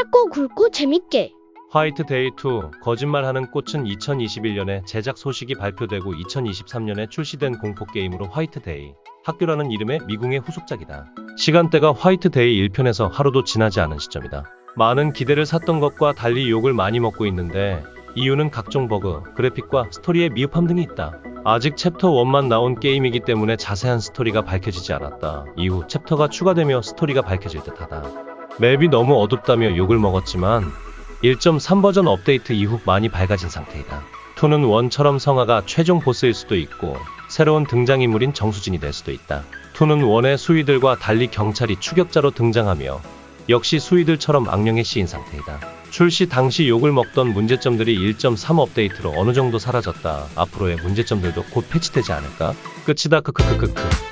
짧고 굵고 재밌게. 화이트 데이 2 거짓말하는 꽃은 2021년에 제작 소식이 발표되고 2023년에 출시된 공포 게임으로 화이트 데이 학교라는 이름의 미궁의 후속작이다. 시간대가 화이트 데이 1편에서 하루도 지나지 않은 시점이다. 많은 기대를 샀던 것과 달리 욕을 많이 먹고 있는데 이유는 각종 버그, 그래픽과 스토리의 미흡함 등이 있다. 아직 챕터 1만 나온 게임이기 때문에 자세한 스토리가 밝혀지지 않았다. 이후 챕터가 추가되며 스토리가 밝혀질 듯하다. 맵이 너무 어둡다며 욕을 먹었지만 1.3 버전 업데이트 이후 많이 밝아진 상태이다. 2는 원처럼 성화가 최종 보스일 수도 있고 새로운 등장인물인 정수진이 될 수도 있다. 2는 원의 수위들과 달리 경찰이 추격자로 등장하며 역시 수위들처럼 악령에 씌인 상태이다. 출시 당시 욕을 먹던 문제점들이 1.3 업데이트로 어느 정도 사라졌다. 앞으로의 문제점들도 곧 패치되지 않을까? 끝이다 크크크크크.